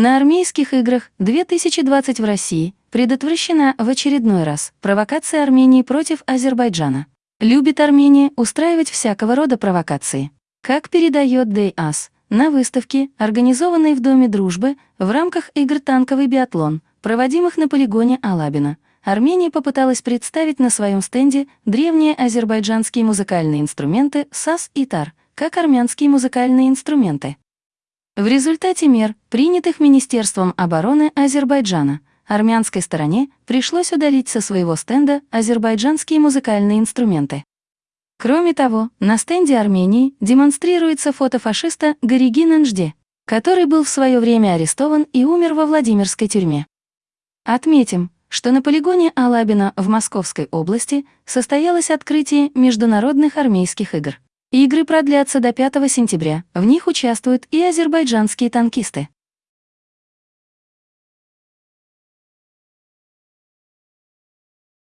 На армейских играх 2020 в России предотвращена в очередной раз провокация Армении против Азербайджана. Любит Армения устраивать всякого рода провокации. Как передает ДАС, на выставке, организованной в Доме дружбы в рамках игр «Танковый биатлон», проводимых на полигоне Алабина, Армения попыталась представить на своем стенде древние азербайджанские музыкальные инструменты САС и ТАР, как армянские музыкальные инструменты. В результате мер, принятых Министерством обороны Азербайджана, армянской стороне пришлось удалить со своего стенда азербайджанские музыкальные инструменты. Кроме того, на стенде Армении демонстрируется фото фашиста Горигин Нжде, который был в свое время арестован и умер во Владимирской тюрьме. Отметим, что на полигоне Алабина в Московской области состоялось открытие международных армейских игр. Игры продлятся до 5 сентября, в них участвуют и азербайджанские танкисты.